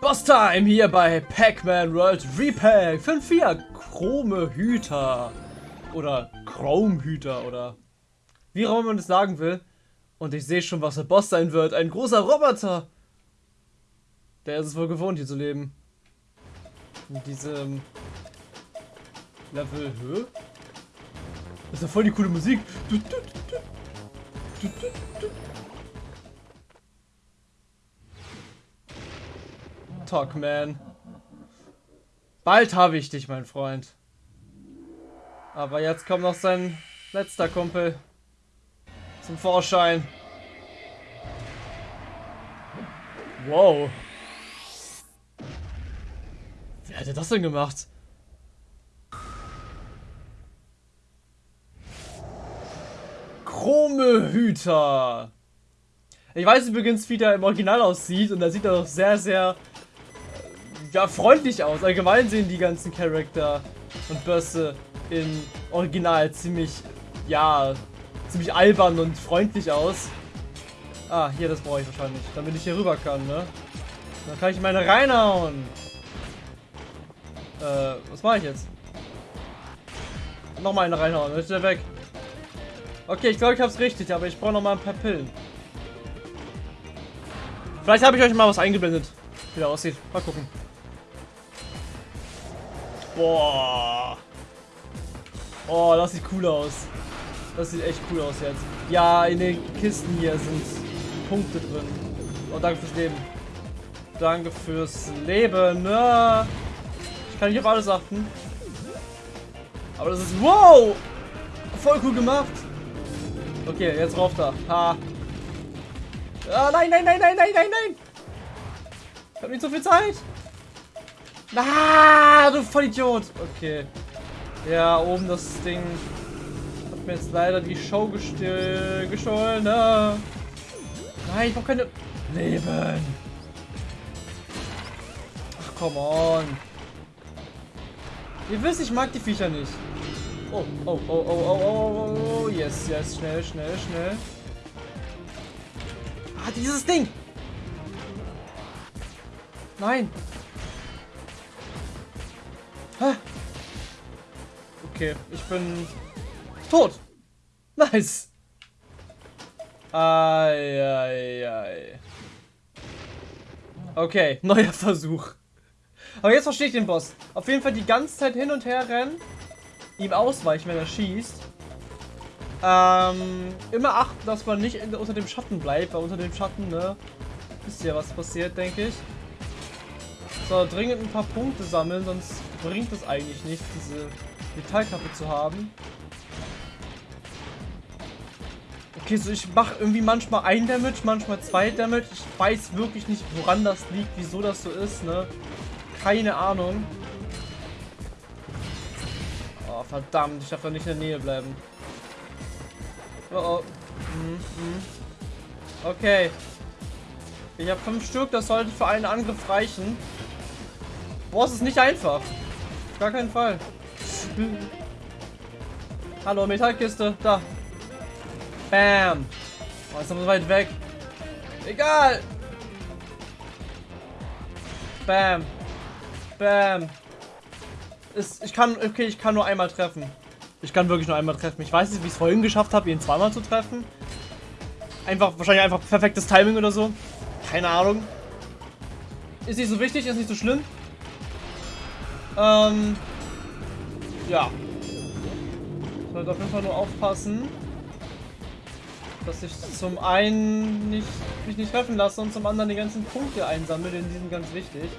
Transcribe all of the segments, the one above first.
Boss Time hier bei Pac-Man World Repack 5-4 Chrome Hüter oder Chrome Hüter oder wie auch immer man das sagen will. Und ich sehe schon, was der Boss sein wird. Ein großer Roboter. Der ist es wohl gewohnt, hier zu leben. In diesem Level. Hä? Das ist ja voll die coole Musik. Talk, man. Bald habe ich dich, mein Freund. Aber jetzt kommt noch sein letzter Kumpel zum Vorschein. Wow. Wer hätte das denn gemacht? Chrome Hüter. Ich weiß übrigens, wie der im Original aussieht und da sieht er doch sehr, sehr ja, freundlich aus. Allgemein sehen die ganzen Charakter und Bösse im Original ziemlich, ja, ziemlich albern und freundlich aus. Ah, hier, das brauche ich wahrscheinlich, damit ich hier rüber kann, ne? Dann kann ich meine reinhauen. Äh, was mache ich jetzt? Nochmal eine reinhauen, dann ist der weg. Okay, ich glaube, ich habe es richtig, aber ich brauche noch mal ein paar Pillen. Vielleicht habe ich euch mal was eingeblendet, wie der aussieht. Mal gucken. Boah. Oh, das sieht cool aus. Das sieht echt cool aus jetzt. Ja, in den Kisten hier sind Punkte drin. Oh, danke fürs Leben. Danke fürs Leben. Ja. Ich kann nicht auf alles achten. Aber das ist... Wow! Voll cool gemacht. Okay, jetzt rauf da. Ha. Ah, nein, nein, nein, nein, nein, nein, nein. Ich hab nicht so viel Zeit. Ah, du Vollidiot. Okay. Ja, oben das Ding hat mir jetzt leider die Show gestohlen. Ne? Nein, ich brauche keine Leben. Ach, come on. Ihr wisst, ich mag die Viecher nicht. Oh, oh, oh, oh, oh, oh, oh, oh, yes, yes, schnell, schnell, schnell. Ah, dieses Ding. Nein. Okay, ich bin tot. Nice. Ei, ei, ei. Okay, neuer Versuch. Aber jetzt verstehe ich den Boss. Auf jeden Fall die ganze Zeit hin und her rennen. Ihm ausweichen, wenn er schießt. Ähm, immer achten, dass man nicht unter dem Schatten bleibt, weil unter dem Schatten, ne, wisst ihr, was passiert, denke ich. So, dringend ein paar Punkte sammeln, sonst bringt es eigentlich nichts, diese Metallkappe zu haben. Okay, so ich mache irgendwie manchmal ein Damage, manchmal zwei Damage. Ich weiß wirklich nicht, woran das liegt, wieso das so ist, ne? Keine Ahnung. Oh, verdammt, ich darf da nicht in der Nähe bleiben. Oh, oh. Mhm, mhm. Okay. Ich habe fünf Stück, das sollte für einen Angriff reichen. Boah, es ist nicht einfach. Gar keinen Fall. Hallo, Metallkiste. Da. Bam. Oh, ist aber so weit weg. Egal. Bam. Bam. Ist, ich kann, okay, ich kann nur einmal treffen. Ich kann wirklich nur einmal treffen. Ich weiß nicht, wie ich es vorhin geschafft habe, ihn zweimal zu treffen. Einfach, wahrscheinlich einfach perfektes Timing oder so. Keine Ahnung. Ist nicht so wichtig, ist nicht so schlimm. Ähm, ja. Ich sollte auf jeden Fall nur aufpassen, dass ich zum einen nicht, mich nicht treffen lasse und zum anderen die ganzen Punkte einsammle, denn die sind ganz wichtig.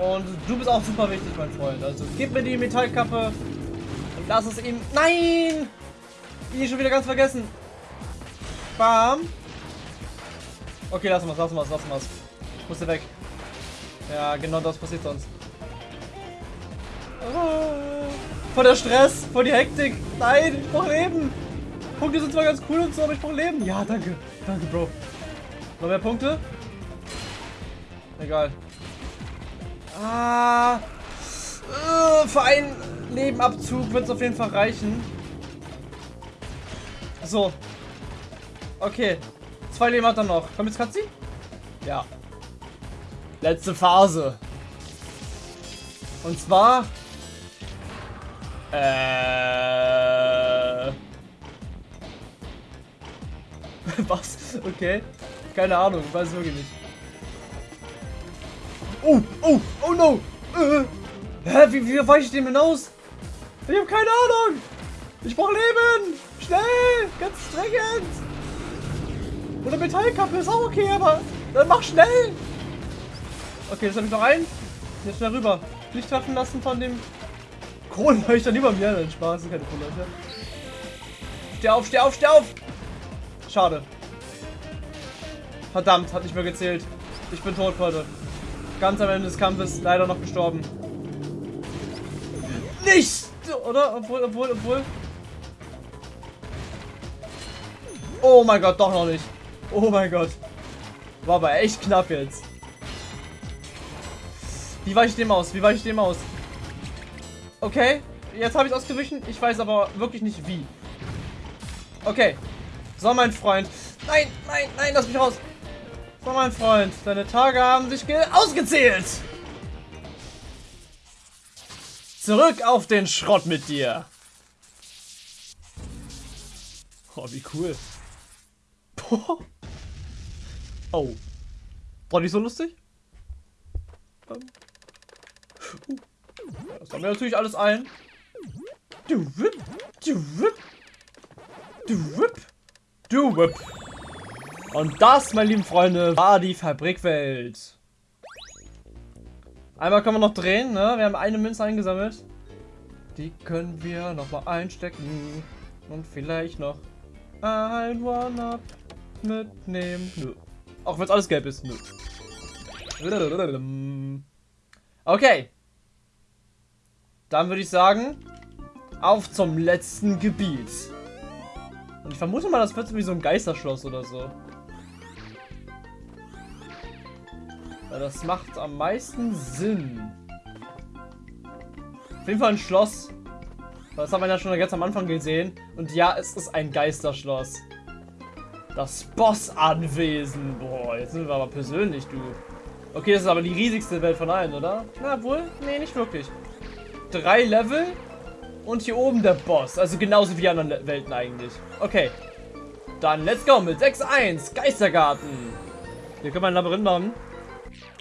Und du bist auch super wichtig, mein Freund. Also gib mir die Metallkappe und lass es ihm... Nein! Ich schon wieder ganz vergessen. Bam. Okay, lass mal, lass mal, lass mal. Musste weg. Ja, genau das passiert sonst. Vor der Stress, vor die Hektik. Nein, ich brauche Leben. Punkte sind zwar ganz cool und so, aber ich brauche Leben. Ja, danke. Danke, Bro. Noch mehr Punkte? Egal. Ah. Äh, für einen Lebenabzug wird es auf jeden Fall reichen. So. Okay. Zwei Leben hat er noch. Kommt jetzt Cutscene? Ja. Letzte Phase. Und zwar... Äh... Was? Okay. Keine Ahnung, weiß wirklich nicht. Oh, oh, oh no! Äh, hä, wie, wie weiche ich dem hinaus? Ich habe keine Ahnung! Ich brauche Leben! Schnell! Ganz dringend! Oder Metallkappe ist auch okay, aber dann mach schnell! Okay, jetzt habe ich noch einen. Jetzt schnell rüber. Nicht treffen lassen von dem Kronleuchter über mir. Nein, Spaß, keine Kronleuchter. Steh auf, steh auf, steh auf! Schade. Verdammt, hat nicht mehr gezählt. Ich bin tot, Leute. Ganz am Ende des Kampfes leider noch gestorben. Nicht! Oder? Obwohl, obwohl, obwohl. Oh mein Gott, doch noch nicht. Oh mein Gott. War aber echt knapp jetzt. Wie weiche ich dem aus? Wie weiche ich dem aus? Okay, jetzt habe ich ausgewichen. Ich weiß aber wirklich nicht wie. Okay. So, mein Freund. Nein, nein, nein, lass mich raus. So, mein Freund. Deine Tage haben sich ausgezählt. Zurück auf den Schrott mit dir. Oh, wie cool. Oh. War nicht so lustig? Ähm. Das haben wir natürlich alles ein. Du whip, du whip, du whip, du whip. Und das, meine lieben Freunde, war die Fabrikwelt. Einmal können wir noch drehen, ne? Wir haben eine Münze eingesammelt. Die können wir nochmal einstecken. Und vielleicht noch ein One-Up mitnehmen. Nö. Auch wenn es alles gelb ist. Nö. Okay. Dann würde ich sagen, auf zum letzten Gebiet. Und ich vermute mal, das wird wie so ein Geisterschloss oder so. Weil das macht am meisten Sinn. Auf jeden Fall ein Schloss. Das haben wir ja schon ganz am Anfang gesehen. Und ja, es ist ein Geisterschloss. Das Bossanwesen. Boah, jetzt sind wir aber persönlich, du. Okay, das ist aber die riesigste Welt von allen, oder? Na wohl? Nee, nicht wirklich drei Level und hier oben der Boss. Also genauso wie anderen Welten eigentlich. Okay. Dann let's go mit 6-1. Geistergarten. Hier können wir ein Labyrinth machen.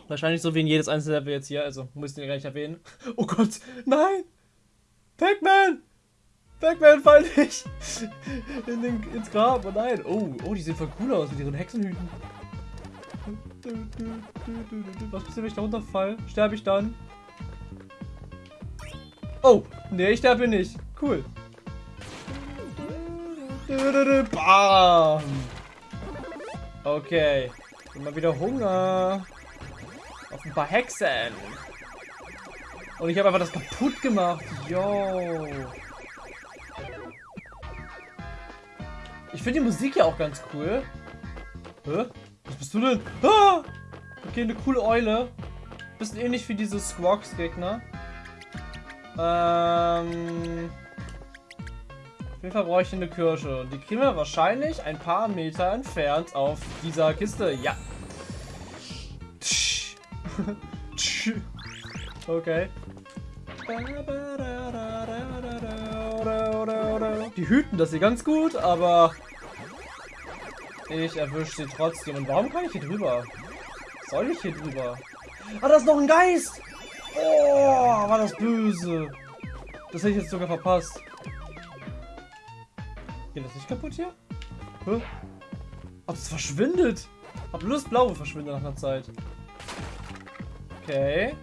Wahrscheinlich so wie in jedes einzelne Level jetzt hier. Also muss ich den gar nicht erwähnen. Oh Gott. Nein. Pac-Man. Pac-Man fall nicht. In den, ins Grab. Oh nein. Oh, oh, die sehen voll cool aus mit ihren Hexenhüten. Was passiert, wenn ich da runterfall? Sterbe ich dann? Oh, nee, ich sterbe nicht. Cool. Bam. Okay. Immer wieder Hunger. Auf ein paar Hexen. Und ich habe einfach das kaputt gemacht. Yo. Ich finde die Musik ja auch ganz cool. Hä? Was bist du denn? Ah! Okay, eine coole Eule. Bisschen ähnlich wie diese Squawks-Gegner. Ähm, auf jeden Fall brauche ich eine Kirsche. Die kriegen wir wahrscheinlich ein paar Meter entfernt auf dieser Kiste. Ja. okay. Die hüten das hier ganz gut, aber ich erwische sie trotzdem. Und warum kann ich hier drüber? Soll ich hier drüber? Ah, da ist noch ein Geist! Oh, war das böse. Das hätte ich jetzt sogar verpasst. Geht das nicht kaputt hier? Hä? Ach, das verschwindet. Hab bloß das Blaue verschwindet nach einer Zeit. Okay.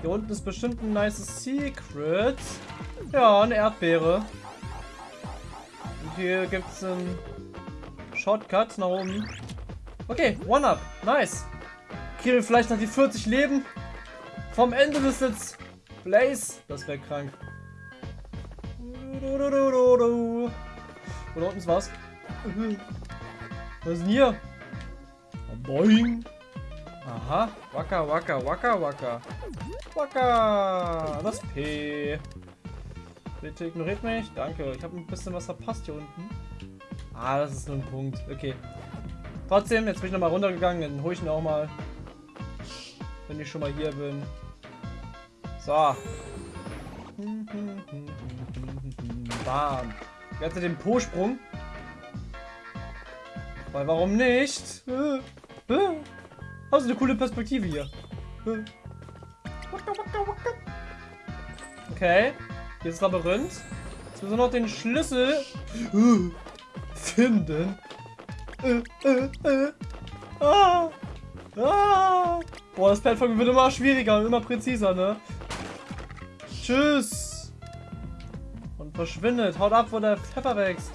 Hier unten ist bestimmt ein nice Secret. Ja, eine Erdbeere. Und hier gibt es einen Shortcut nach oben. Okay, One-Up. Nice. Kriegen vielleicht noch die 40 Leben. Vom Ende des Let's Plays. Das wäre krank. Oder unten ist was. Was ist denn hier? Boing. Aha. Waka, waka, waka, waka. Waka. Das P. Bitte ignoriert mich. Danke. Ich habe ein bisschen was verpasst hier unten. Ah, das ist nur ein Punkt. Okay. Trotzdem, jetzt bin ich nochmal runtergegangen. Dann hole ich ihn auch mal. Wenn ich schon mal hier bin. So. Bam. Jetzt den Po-Sprung. Weil warum nicht? Hast du eine coole Perspektive hier. Okay. Hier ist Labyrinth. Jetzt müssen wir noch den Schlüssel finden. Ah. Ah. Boah, das Plattform wird immer schwieriger und immer präziser, ne? Tschüss. Und verschwindet. Haut ab, wo der Pfeffer wächst.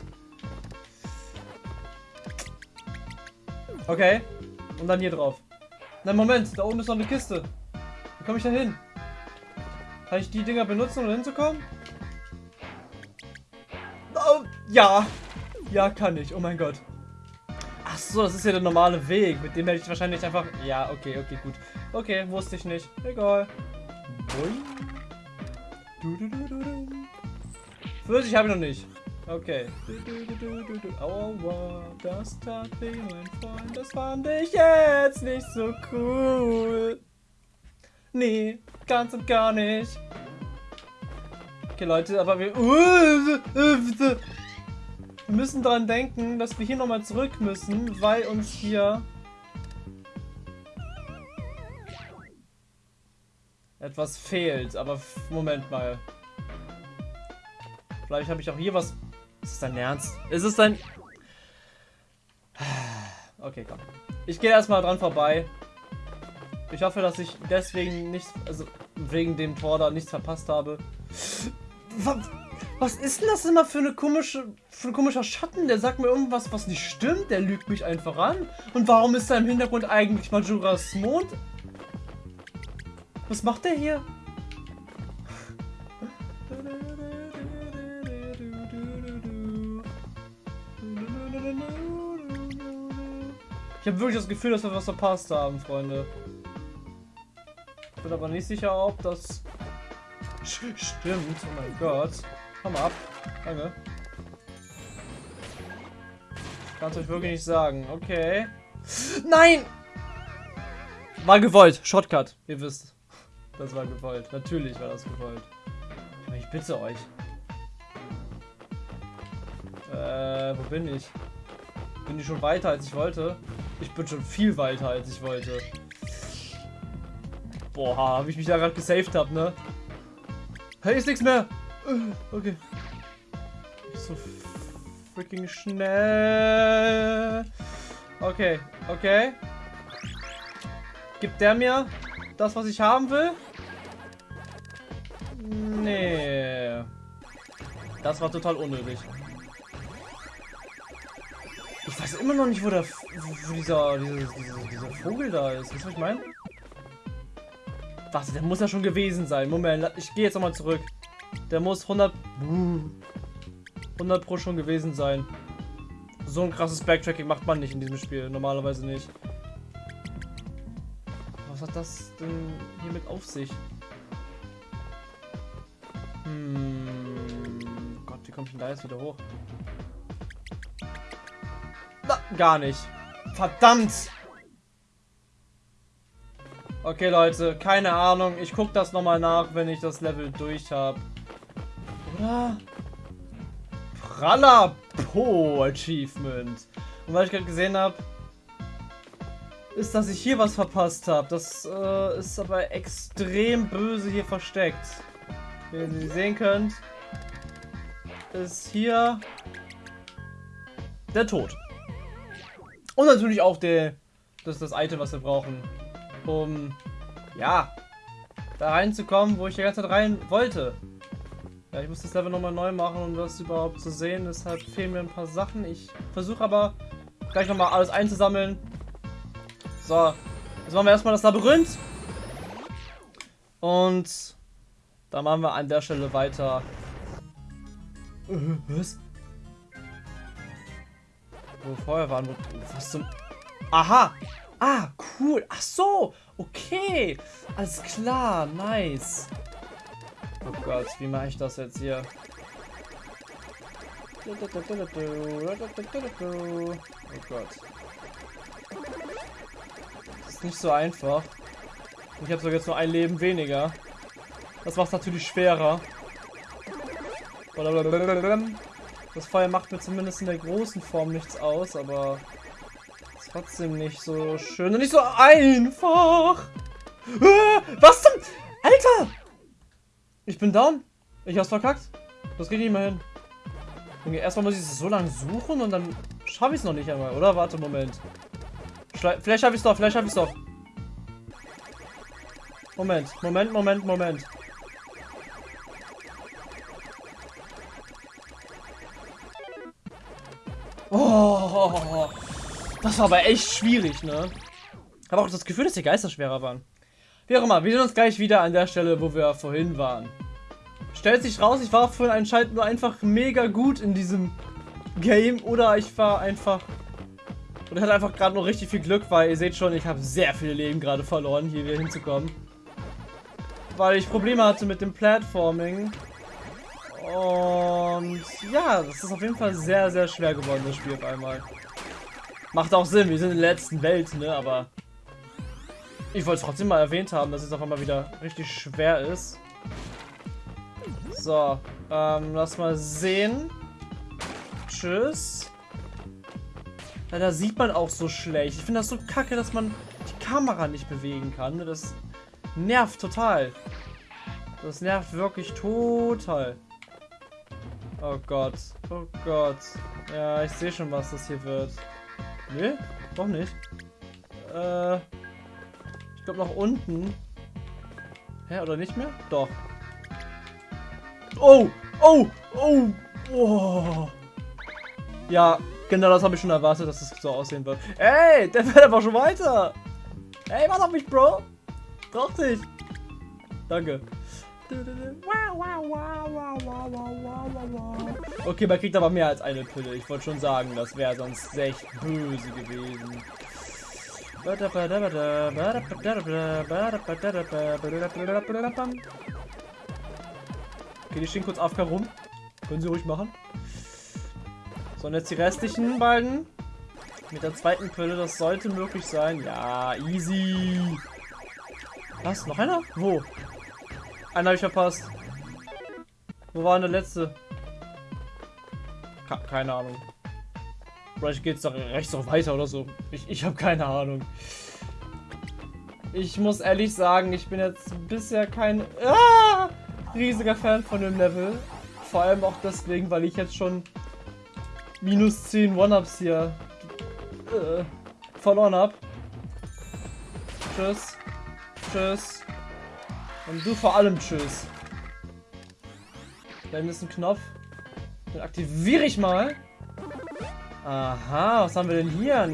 Okay. Und dann hier drauf. Na Moment, da oben ist noch eine Kiste. Wie komme ich da hin? Kann ich die Dinger benutzen, um hinzukommen? Oh, ja. Ja, kann ich. Oh mein Gott. Ach so, das ist ja der normale Weg. Mit dem hätte ich wahrscheinlich einfach... Ja, okay, okay, gut. Okay, wusste ich nicht. Egal. Pfirsich habe ich noch nicht. Okay. Aua, das tat weh, mein Freund. Das fand ich jetzt nicht so cool. Nee, ganz und gar nicht. Okay, Leute, aber wir... Wir müssen daran denken, dass wir hier nochmal zurück müssen, weil uns hier... etwas fehlt. Aber Moment mal. Vielleicht habe ich auch hier was ist es dein Ernst? Ist es dein... Okay, komm. Ich gehe erstmal dran vorbei. Ich hoffe, dass ich deswegen nichts, also wegen dem Tor da nichts verpasst habe. Was ist denn das immer für eine komische, für ein komischer Schatten? Der sagt mir irgendwas, was nicht stimmt. Der lügt mich einfach an. Und warum ist da im Hintergrund eigentlich Majoras Mond? Was macht der hier? Ich habe wirklich das Gefühl, dass wir was verpasst haben, Freunde. Ich bin aber nicht sicher, ob das stimmt. Oh mein Gott. Komm mal ab. Danke. Kann es euch wirklich nicht sagen. Okay. Nein! War gewollt. Shotcut. Ihr wisst. Das war gewollt. Natürlich war das gewollt. Ich bitte euch. Äh, wo bin ich? Bin ich schon weiter, als ich wollte? Ich bin schon viel weiter, als ich wollte. Boah, habe ich mich da gerade gesaved hab, ne? Hey, ist nichts mehr. Äh, okay. So freaking schnell. Okay, okay. Gibt der mir das, was ich haben will? Nee. Das war total unnötig. Ich weiß immer noch nicht, wo, der, wo dieser, dieser, dieser, dieser Vogel da ist. Weißt du, was ich meine? Warte, der muss ja schon gewesen sein. Moment, ich gehe jetzt nochmal zurück. Der muss 100... 100 pro schon gewesen sein. So ein krasses Backtracking macht man nicht in diesem Spiel. Normalerweise nicht. Was hat das denn hier mit auf sich? Hm... Gott, wie komme ich denn da jetzt wieder hoch? Na, gar nicht. Verdammt! Okay, Leute, keine Ahnung. Ich gucke das nochmal nach, wenn ich das Level durch habe. Oder? Praller Po Achievement. Und weil ich gerade gesehen habe, ist, dass ich hier was verpasst habe. Das äh, ist aber extrem böse hier versteckt. Wie ihr sehen könnt, ist hier der Tod. Und natürlich auch der, das das Item, was wir brauchen, um, ja, da reinzukommen, wo ich die ganze Zeit rein wollte. Ja, ich muss das Level nochmal neu machen, um das überhaupt zu sehen. Deshalb fehlen mir ein paar Sachen. Ich versuche aber gleich nochmal alles einzusammeln. So, jetzt machen wir erstmal das Labyrinth. Und dann machen wir an der Stelle weiter. Äh, was? Wo wir vorher waren. Wo, was zum... Aha! Ah, cool. Ach so. Okay. Alles klar. Nice. Oh Gott, wie mache ich das jetzt hier? Oh Gott. Das ist nicht so einfach. Ich habe sogar jetzt nur ein Leben weniger. Das macht es natürlich schwerer. Das Feuer macht mir zumindest in der großen Form nichts aus, aber trotzdem nicht so schön und nicht so einfach. Äh, was zum... Alter! Ich bin down. Ich hab's verkackt. Das geht nicht mehr hin. Okay, erstmal muss ich es so lange suchen und dann schaffe ich es noch nicht einmal, oder? Warte, Moment. Schle vielleicht habe ich es doch, vielleicht habe ich es doch. Moment, Moment, Moment, Moment. Oh, das war aber echt schwierig, ne? habe auch das Gefühl, dass die Geister schwerer waren. Wie auch immer, wir sehen uns gleich wieder an der Stelle, wo wir vorhin waren. Stellt sich raus, ich war vorhin anscheinend nur einfach mega gut in diesem Game oder ich war einfach... Ich hatte einfach gerade noch richtig viel Glück, weil ihr seht schon, ich habe sehr viele Leben gerade verloren, hier wieder hinzukommen. Weil ich Probleme hatte mit dem Platforming. Und ja, das ist auf jeden Fall sehr, sehr schwer geworden, das Spiel auf einmal. Macht auch Sinn, wir sind in der letzten Welt, ne, aber... Ich wollte es trotzdem mal erwähnt haben, dass es auf einmal wieder richtig schwer ist. So, ähm, lass mal sehen. Tschüss. Ja, da sieht man auch so schlecht. Ich finde das so kacke, dass man die Kamera nicht bewegen kann. Das nervt total. Das nervt wirklich total. Oh Gott. Oh Gott. Ja, ich sehe schon, was das hier wird. Nee, doch nicht. Äh, glaube nach unten. Hä, oder nicht mehr? Doch. Oh, oh, oh, oh. Ja, genau das habe ich schon erwartet, dass es so aussehen wird. Ey, der fährt einfach schon weiter. Ey, warte auf mich, Bro. Brauch dich. Danke. Okay, man kriegt aber mehr als eine Pille. Ich wollte schon sagen, das wäre sonst echt böse gewesen. Okay, die stehen kurz AFK rum. Können sie ruhig machen. So, und jetzt die restlichen beiden. Mit der zweiten Pille, das sollte möglich sein. Ja, easy. Was? Noch einer? Wo? Einer habe ich verpasst. Wo war denn der letzte? Keine Ahnung. Vielleicht geht es doch rechts noch weiter oder so. Ich, ich habe keine Ahnung. Ich muss ehrlich sagen, ich bin jetzt bisher kein ah, riesiger Fan von dem Level. Vor allem auch deswegen, weil ich jetzt schon minus 10 One-Ups hier äh, verloren habe. Tschüss. Tschüss. Und du vor allem tschüss. Da ist ein Knopf. Den aktiviere ich mal. Aha, was haben wir denn hier?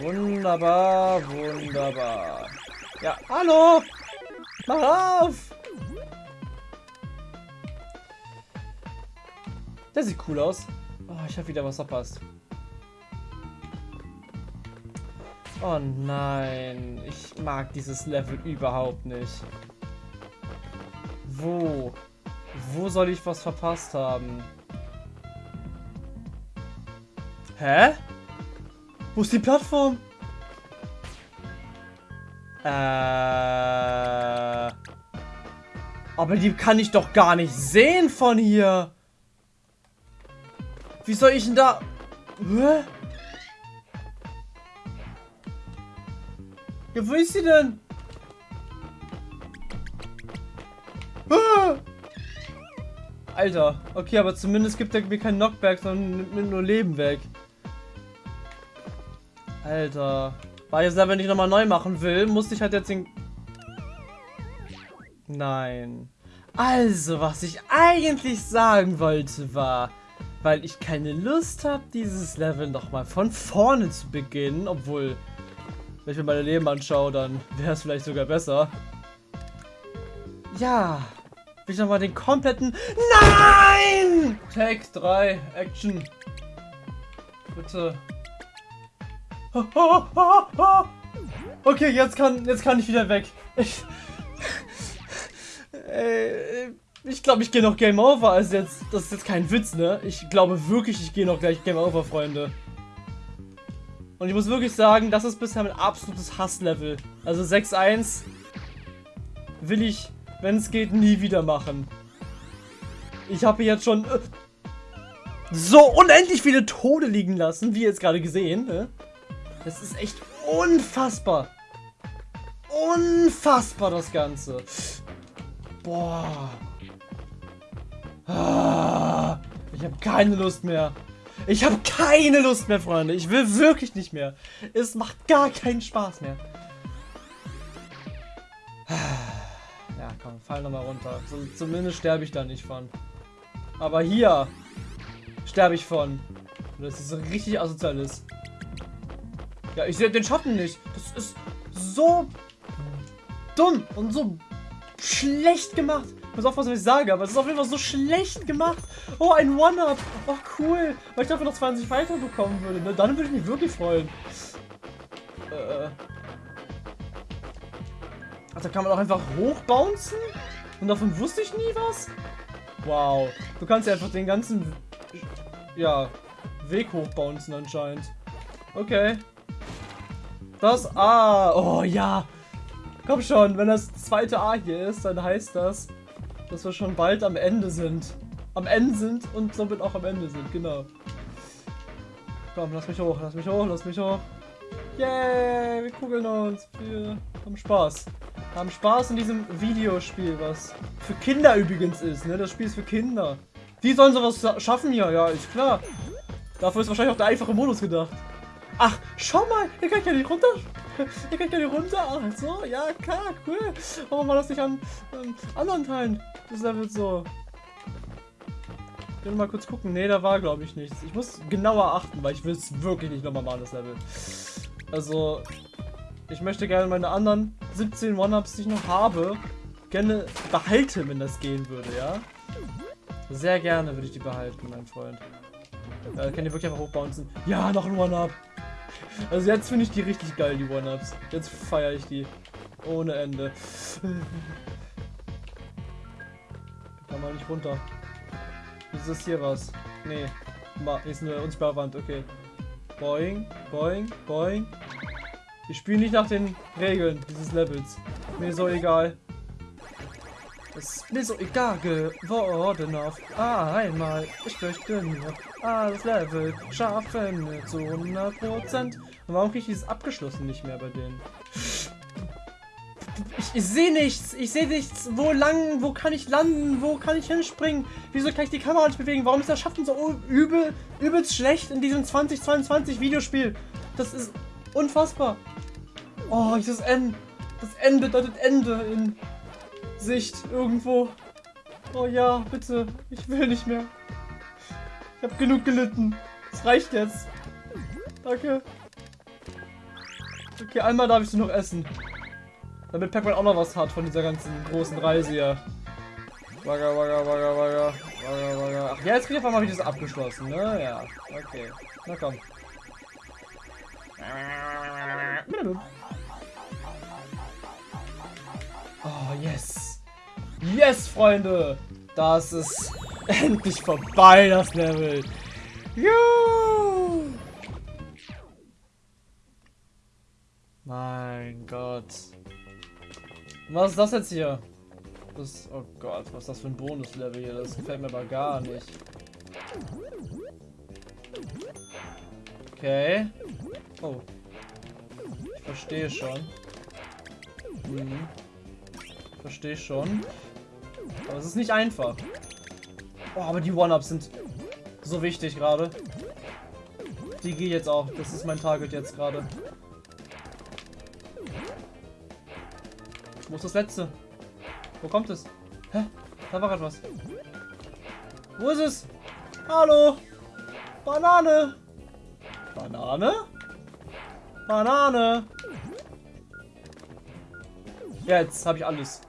Wunderbar, wunderbar. Ja, hallo! Mach auf! Der sieht cool aus. Oh, ich habe wieder was verpasst. Oh nein, ich mag dieses Level überhaupt nicht. Wo? Wo soll ich was verpasst haben? Hä? Wo ist die Plattform? Äh. Aber die kann ich doch gar nicht sehen von hier. Wie soll ich denn da... Hä? Ja, wo ist sie denn? Alter, okay, aber zumindest gibt er mir keinen Knockback, sondern nimmt nur Leben weg. Alter. Weil ich das Level nicht nochmal neu machen will, musste ich halt jetzt den... Nein. Also, was ich eigentlich sagen wollte war, weil ich keine Lust habe, dieses Level nochmal von vorne zu beginnen, obwohl, wenn ich mir meine Leben anschaue, dann wäre es vielleicht sogar besser. Ja, ich nochmal den kompletten... Nein! Take 3, Action. Bitte. Okay, jetzt kann, jetzt kann ich wieder weg. Ich, äh, ich glaube, ich gehe noch Game Over. Also jetzt, das ist jetzt kein Witz, ne? Ich glaube wirklich, ich gehe noch gleich Game Over, Freunde. Und ich muss wirklich sagen, das ist bisher mein absolutes Hasslevel. Also 6-1 will ich, wenn es geht, nie wieder machen. Ich habe jetzt schon äh, so unendlich viele Tode liegen lassen, wie ihr jetzt gerade gesehen. Ne? Das ist echt unfassbar. Unfassbar, das Ganze. Boah. Ah, ich habe keine Lust mehr. Ich habe keine Lust mehr, Freunde. Ich will wirklich nicht mehr. Es macht gar keinen Spaß mehr. Komm, fall nochmal runter. Zumindest sterbe ich da nicht von. Aber hier sterbe ich von. Das ist richtig asozial ist. Ja, ich sehe den Schatten nicht. Das ist so dumm und so schlecht gemacht. Muss aufpassen, was ich sage, aber es ist auf jeden Fall so schlecht gemacht. Oh, ein One-Up. Oh, cool. Weil ich dafür noch 20 weiter bekommen würde. Dann würde ich mich wirklich freuen. Äh. Also kann man auch einfach hochbouncen? Und davon wusste ich nie was? Wow. Du kannst ja einfach den ganzen ja, Weg hochbouncen anscheinend. Okay. Das A. Oh ja. Komm schon, wenn das zweite A hier ist, dann heißt das, dass wir schon bald am Ende sind. Am Ende sind und somit auch am Ende sind, genau. Komm, lass mich hoch, lass mich hoch, lass mich hoch. Yay, wir kugeln uns. Wir haben Spaß. Haben Spaß in diesem Videospiel, was für Kinder übrigens ist, ne? Das Spiel ist für Kinder. Die sollen sowas schaffen hier, ja, ist klar. Dafür ist wahrscheinlich auch der einfache Modus gedacht. Ach, schau mal, hier kann ich ja nicht runter. Hier kann ich ja nicht runter. Ach so, ja, klar, cool. Warum war das nicht an ähm, anderen Teilen des Levels so? Ich will mal kurz gucken. Ne, da war, glaube ich, nichts. Ich muss genauer achten, weil ich will es wirklich nicht nochmal machen, das Level. Also, ich möchte gerne meine anderen 17 One-Ups, die ich noch habe, gerne behalten, wenn das gehen würde, ja? Sehr gerne würde ich die behalten, mein Freund. Äh, kann die wirklich einfach hochbouncen? Ja, noch ein One-Up. Also jetzt finde ich die richtig geil, die One-Ups. Jetzt feiere ich die. Ohne Ende. Kann man nicht runter. Ist das hier was? Nee. Ist eine unsichtbare Wand, okay. Boing, boing, boing. Ich spiele nicht nach den Regeln dieses Levels. Mir so egal. Es ist mir so egal geworden auf einmal. Ich möchte nur alles Level schaffen zu 100%. Und warum kriege ich dieses abgeschlossen nicht mehr bei denen? Ich, ich sehe nichts. Ich sehe nichts. Wo lang? Wo kann ich landen? Wo kann ich hinspringen? Wieso kann ich die Kamera nicht bewegen? Warum ist das Schaffen so übel, übelst schlecht in diesem 2022 Videospiel? Das ist unfassbar. Oh, das N. Das N bedeutet Ende in Sicht irgendwo. Oh ja, bitte. Ich will nicht mehr. Ich habe genug gelitten. Es reicht jetzt. Danke. Okay, einmal darf ich sie noch essen. Damit Pac-Man auch noch was hat von dieser ganzen großen Reise hier. Wagga, wagga, wagga, wagga. Wagga, wagga. Ach ja, jetzt ich auf einmal wieder das abgeschlossen, ne? Ja. Okay. Na komm. Yes. Yes, Freunde. Das ist endlich vorbei, das Level. Juhu. Mein Gott. Was ist das jetzt hier? Das, oh Gott, was ist das für ein Bonuslevel hier? Das gefällt mir aber gar nicht. Okay. Oh. Ich verstehe schon. Mhm. Verstehe schon. Aber es ist nicht einfach. Oh, aber die One-Ups sind so wichtig gerade. Die gehe jetzt auch. Das ist mein Target jetzt gerade. Wo ist das letzte? Wo kommt es? Hä? Da war etwas. Wo ist es? Hallo? Banane? Banane? Banane? Jetzt habe ich alles.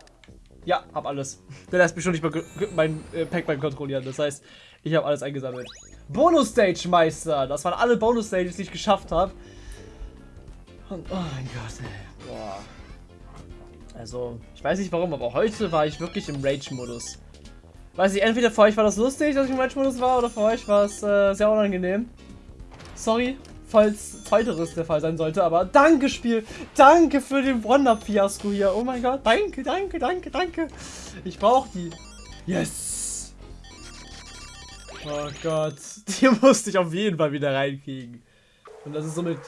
Ja, hab alles. Der lässt mich schon nicht mehr mein äh, Pac-Man kontrollieren. Das heißt, ich habe alles eingesammelt. Bonus-Stage-Meister. Das waren alle Bonus-Stages, die ich geschafft habe. Und, oh mein Gott, ey. Boah. Also, ich weiß nicht warum, aber heute war ich wirklich im Rage-Modus. Weiß ich, entweder für euch war das lustig, dass ich im Rage-Modus war, oder für euch war es äh, sehr unangenehm. Sorry falls zweiteres der Fall sein sollte. Aber danke, Spiel. Danke für den Wonder-Fiasko hier. Oh mein Gott. Danke, danke, danke, danke. Ich brauche die. Yes. Oh Gott. Die musste ich auf jeden Fall wieder reinkriegen. Und das ist somit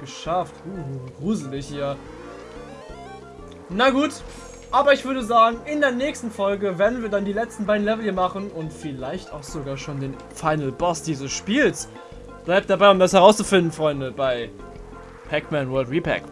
geschafft. Uh, gruselig hier. Na gut. Aber ich würde sagen, in der nächsten Folge werden wir dann die letzten beiden Level hier machen und vielleicht auch sogar schon den Final Boss dieses Spiels. Bleibt dabei, um das herauszufinden, Freunde, bei Pac-Man World Repack.